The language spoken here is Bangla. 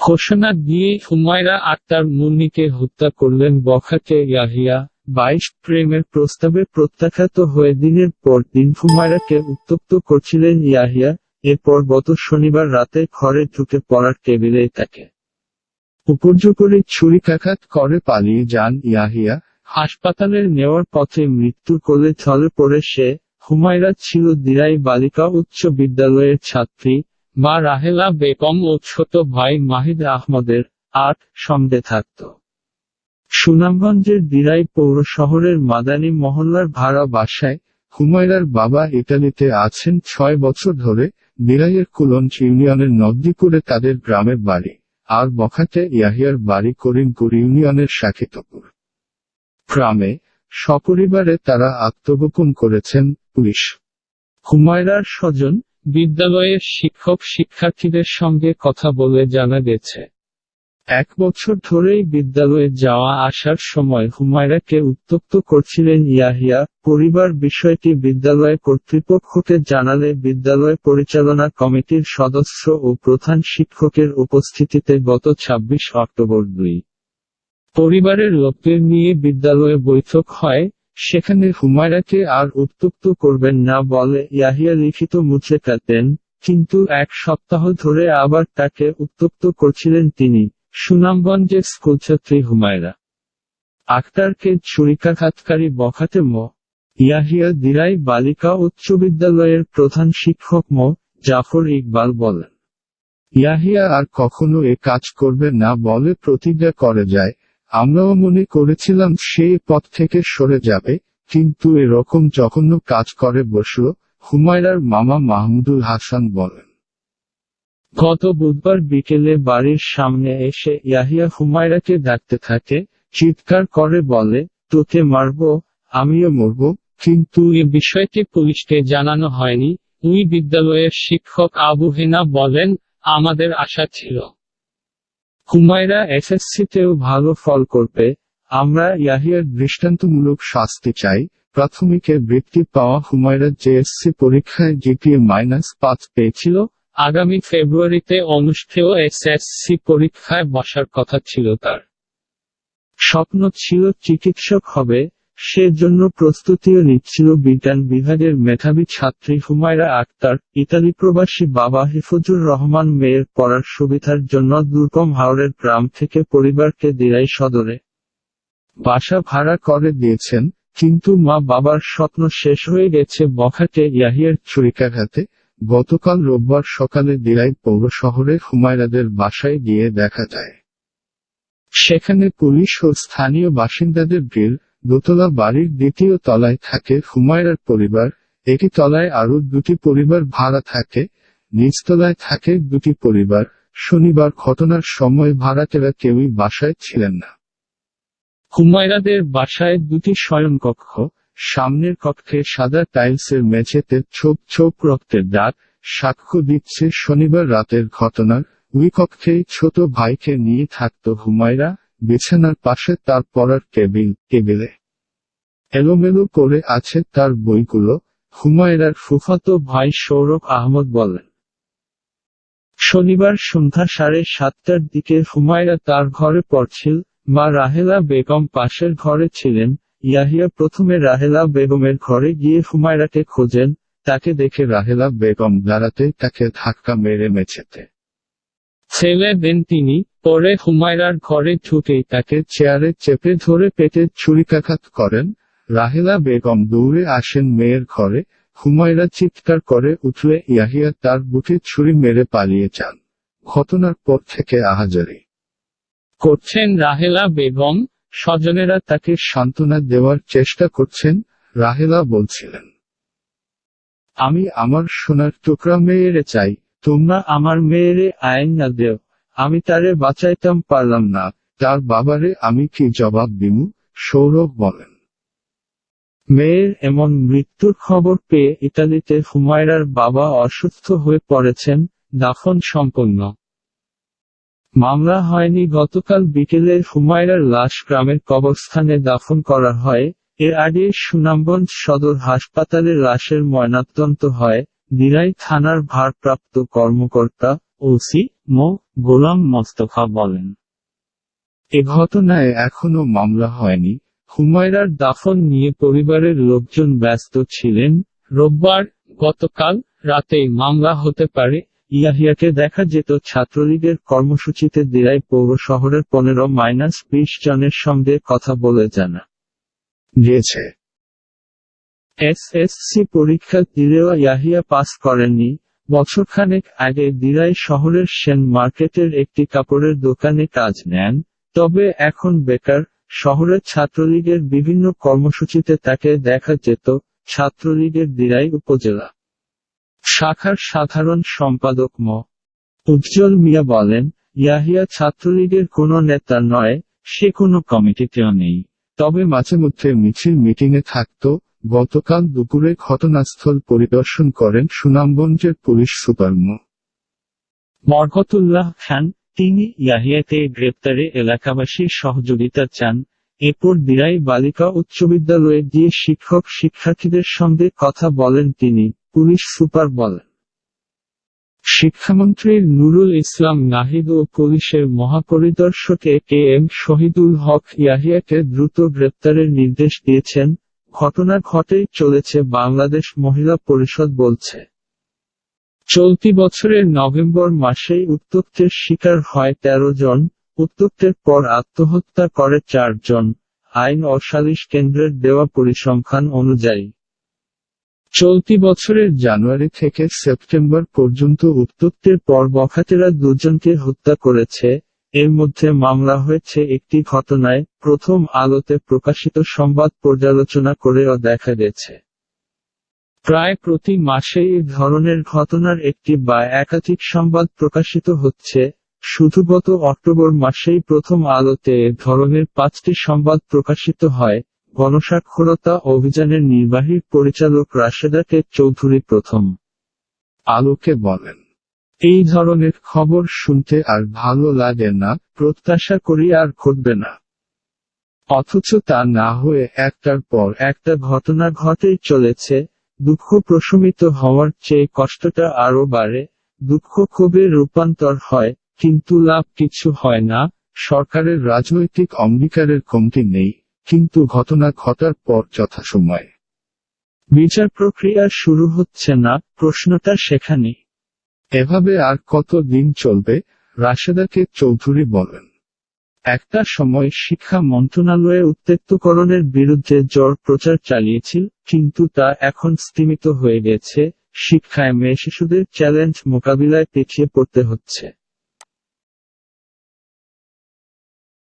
ঘোষণা দিয়ে হুমায়রা আক্তার মুন্নিকে হত্যা করলেন বখাটে ইয়াহিয়া। বাইশ প্রেমের প্রস্তাবে প্রত্যাখ্যাত হয়ে দিনের পর দিন হুমায়রাকে উত্তপ্ত করছিলেন ইয়াহিয়া। এরপর গত শনিবার রাতে ঘরে ঢুকে পড়ার টেবিলে তাকে উপর্যুপরি ছুরিকাঘাত করে পালিয়ে যান ইয়াহিয়া। হাসপাতালে নেওয়ার পথে মৃত্যুর কোলে ঢলে পড়ে সে। হুমায়রা ছিল দিরাই বালিকা উচ্চ বিদ্যালয়ের ছাত্রী। মা রাহেলা বেগম ও ছোট ভাই মাহিদ আহমদের আট সঙ্গে থাকত। সুনামগঞ্জের দিরাই পৌর শহরের মাদানী মহল্লার ভাড়া বাসায় হুমায়রার বাবা ইতালিতে আছেন ছয় বছর ধরে। দিরাইয়ের কুলঞ্চ ইউনিয়নের নদীপুরে তাদের গ্রামের বাড়ি। আর বখাতে ইয়াহিয়ার বাড়ি করিমপুর ইউনিয়নের শাখিতপুর। গ্রামে সপরিবারে তারা আত্মগোপন করেছেন পুলিশ। হুমায়রার স্বজন বিদ্যালয়ের শিক্ষক শিক্ষার্থীদের সঙ্গে কথা বলে জানা গেছে। এক বছর ধরেই বিদ্যালয়ে যাওয়া আসার সময় হুমায়রাকে উত্তপ্ত করছিলেন ইয়াহিয়া। পরিবার বিষয়টি বিদ্যালয় কর্তৃপক্ষকে জানালে বিদ্যালয় পরিচালনা কমিটির সদস্য ও প্রধান শিক্ষকের উপস্থিতিতে গত ২৬ অক্টোবর দুই। পরিবারের লোকদের নিয়ে বিদ্যালয়ে বৈঠক হয়। সেখানে হুমায়রাকে আর উত্তপ্ত করবেন না বলে ইয়াহিয়া লিখিত মুছে কাটেন কিন্তু এক সপ্তাহ ধরে আবার তাকে উত্তপ্ত করছিলেন তিনি, সুনামগঞ্জের স্কুলছাত্রী হুমায়রা। আক্তারকে ছুরিকাঘাতকারী বখাতে ম। ইয়াহিয়া দিরাই বালিকা উচ্চ বিদ্যালয়ের প্রধান শিক্ষক মো, জাফর ইকবাল বলেন। ইয়াহিয়া আর কখনো এ কাজ করবে না বলে প্রতিজ্ঞা করে যায় আমরাও মনে করেছিলাম সে পথ থেকে সরে যাবে, কিন্তু এরকম জঘন্য কাজ করে বসল হুমায়রার মামা মাহমুদুল হাসান বলেন। গত বুধবার বিকেলে বাড়ির সামনে এসে ইয়াহিয়া হুমায়রাকে ডাকতে থাকে, চিৎকার করে বলে, তোকে মারব, আমিও মরব, কিন্তু এ বিষয়টি পুলিশকে জানানো হয়নি। উই বিদ্যালয়ের শিক্ষক আবু হেনা বলেন, আমাদের আশা ছিল। হুমায়রা এসএসসিতেও ভালো ফল করবে, আমরা ইয়াহিয়ার দৃষ্টান্তমূলক শাস্তি চাই, প্রাথমিকে বৃত্তি পাওয়া হুমায়রা জেএসসি পরীক্ষায় জিপিএ মাইনাস পাঁচ পেয়েছিল, আগামী ফেব্রুয়ারিতে অনুষ্ঠেয় এসএসসি পরীক্ষায় বসার কথা ছিল তার। স্বপ্ন ছিল চিকিৎসক হবে সেজন্য প্রস্তুতিও নিচ্ছিল বিজ্ঞান বিভাগের মেধাবী ছাত্রী হুমায়রা আক্তার, ইতালি প্রবাসী বাবা হিফুজুর রহমান মেয়ের পড়ার সুবিধার জন্য দুর্গম হাওড়ের গ্রাম থেকে পরিবারকে দিরাই সদরে। বাসা ভাড়া করে দিয়েছেন, কিন্তু মা বাবার স্বপ্ন শেষ হয়ে গেছে বখাটে ইয়াহিয়ার ছুরিকাঘাতে গতকাল রোববার সকালে দিরাই পৌর শহরে হুমায়রাদের বাসায় গিয়ে দেখা যায়। সেখানে পুলিশ ও স্থানীয় বাসিন্দাদের ভিড় দোতলা বাড়ির দ্বিতীয় তলায় থাকে হুমায়রার পরিবার, একটি তলায় আরও দুটি পরিবার ভাড়া থাকে, নিচতলায় থাকে দুটি পরিবার। শনিবার ঘটনার সময় ভাড়াটেরা কেউই বাসায় ছিলেন না। হুমায়রাদের বাসায় দুটি শয়নকক্ষ সামনের কক্ষে সাদা টাইলসের মেঝেতে ছোপ ছোপ রক্তের দাগ, সাক্ষ্য দিচ্ছে শনিবার রাতের ঘটনার ওই কক্ষেই ছোট ভাইকে নিয়ে থাকত হুমায়রা। বিছানার পাশে তার পড়ার টেবিল, টেবিলে। এলোমেলো করে আছে তার বইগুলো, হুমায়রার ফুফাতো ভাই সৌরভ আহমদ বলেন। শনিবার সন্ধ্যা সাড়ে সাতটার দিকে হুমায়রা তার ঘরে পড়ছিল, মা রাহেলা বেগম পাশের ঘরে ছিলেন, ইয়াহিয়া প্রথমে রাহেলা বেগমের ঘরে গিয়ে হুমায়রাকে খোঁজেন, তাকে দেখে রাহেলা বেগম দাঁড়াতে তাকে ধাক্কা মেরে মেছেতে ছেলে দেন তিনি, পরে হুমায়রার ঘরে ঢুকেই তাকে চেয়ারে চেপে ধরে পেটে ছুরিকাঘাত করেন। রাহেলা বেগম দৌড়ে আসেন মেয়ের ঘরে, হুমায়রা চিৎকার করে উঠলে ইয়াহিয়া তার বুকে ছুরি মেরে পালিয়ে যান। ঘটনার পর থেকে আহাজারি। করছেন রাহেলা বেগম, স্বজনেরা তাকে সান্ত্বনা দেওয়ার চেষ্টা করছেন, রাহেলা বলছিলেন, আমি আমার সোনার টুকরা মেয়েরে চাই তোমরা আমার মেয়েরে আইন না দেও, আমি তারে বাঁচাইতাম পারলাম না। তার বাবারে আমি কি জবাব দিমু? সৌরভ বলেন। মেয়ের এমন মৃত্যুর খবর পেয়ে ইতালিতে হুমায়রার বাবা অসুস্থ হয়ে পড়েছেন, দাফন সম্পন্ন। মামলা হয়নি, গতকাল বিকেলে হুমায়রার লাশ গ্রামের কবরস্থানে দাফন করা হয়। এর আগে সুনামগঞ্জ সদর হাসপাতালে লাশের ময়নাতদন্ত হয়। দিরাই থানার ভারপ্রাপ্ত কর্মকর্তা ওসি মো. গোলাম মোস্তফা বলেন। এ ঘটনায় এখনও মামলা হয়নি। হুমায়রার দাফন নিয়ে পরিবারের লোকজন ব্যস্ত ছিলেন। রোববার গতকাল রাতেই মামলা হতে পারে। ইয়াহিয়াকে দেখা যেত ছাত্রলীগের কর্মসূচিতে দিরাই পৌর শহরের পনেরো মাইনাস বিশ জনের সঙ্গে কথা বলে জানা গিয়েছে। এসএসসি পরীক্ষা দিলেও ইয়াহিয়া পাস করেননি। বছরখানেক আগে দিরাই শহরের সেন মার্কেটের একটি কাপড়ের দোকানে কাজ নেন, তবে এখন বেকার। শহরের ছাত্রলীগের বিভিন্ন কর্মসূচিতে তাকে দেখা যেত ছাত্রলীগের দিরাই উপজেলা শাখার সাধারণ সম্পাদক ম। উজ্জ্বল মিয়া বলেন, ইয়াহিয়া ছাত্রলীগের কোনো নেতা নয়, সে কোনো কমিটিতেও নেই, তবে মাঝে মধ্যে মিছিল মিটিংয়ে থাকত। গতকাল দুপুরে ঘটনাস্থল পরিদর্শন করেন সুনামগঞ্জের পুলিশ সুপার মো বরকতুল্লাহ খান, তিনি ইয়াহিয়াকে গ্রেপ্তারে এলাকাবাসীর সহযোগিতা চান। এরপর দিরাই বালিকা উচ্চ বিদ্যালয়ে গিয়ে শিক্ষক শিক্ষার্থীদের সঙ্গে কথা বলেন তিনি, পুলিশ সুপার বলেন। শিক্ষামন্ত্রী নুরুল ইসলাম নাহিদ ও পুলিশের মহাপরিদর্শকে কে এম শহীদুল হক ইয়াহিয়াকে দ্রুত গ্রেপ্তারের নির্দেশ দিয়েছেন। ঘটনা ঘটেই চলেছে বাংলাদেশ মহিলা পরিষদ বলছে। চলতি বছরের নভেম্বর মাসেই উত্তপ্তের শিকার হয় তেরো জন উত্তপ্তের পর আত্মহত্যা করে চারজন আইন ও সালিশ কেন্দ্রের দেওয়া পরিসংখ্যান অনুযায়ী। চলতি বছরের জানুয়ারি থেকে সেপ্টেম্বর পর্যন্ত উত্তপ্তের পর বখাতেরা দুজনকে হত্যা করেছে এর মধ্যে মামলা হয়েছে একটি ঘটনায় প্রথম আলোতে প্রকাশিত সংবাদ পর্যালোচনা করেও দেখা গেছে। প্রায় প্রতি মাসে এই ধরনের ঘটনার একটি বা একাধিক সংবাদ প্রকাশিত হচ্ছে, শুধু গত অক্টোবর মাসেই প্রথম আলোতে এ ধরনের পাঁচটি সংবাদ প্রকাশিত হয়, গণস্বাক্ষরতা অভিযানের নির্বাহী পরিচালক রাশেদাকে চৌধুরী প্রথম আলোকে বলেন। এই ধরনের খবর শুনতে আর ভালো লাগে না, প্রত্যাশা করি আর ঘটবে না। অথচ তা না হয়ে একটার পর একটা ঘটনা ঘটেই চলেছে, দুঃখ প্রশমিত হওয়ার চেয়ে কষ্টটা আরও বাড়ে, দুঃখ ক্ষোভে রূপান্তর হয়, কিন্তু লাভ কিছু হয় না, সরকারের রাজনৈতিক অঙ্গীকারের কমতি নেই, কিন্তু ঘটনা ঘটার পর যথাসময়ে। বিচার প্রক্রিয়া শুরু হচ্ছে না, প্রশ্নটা সেখানে এভাবে আর কত দিন চলবে? রাশেদাকে চৌধুরী বলেন। একটা সময় শিক্ষা মন্ত্রণালয়ে উত্তেক্তকরণের বিরুদ্ধে জোর প্রচার চালিয়েছিল, কিন্তু তা এখন স্তীমিত হয়ে গেছে। শিক্ষায় মেয়ে শিশুদের চ্যালেঞ্জ মোকাবিলায় পিছিয়ে পড়তে হচ্ছে।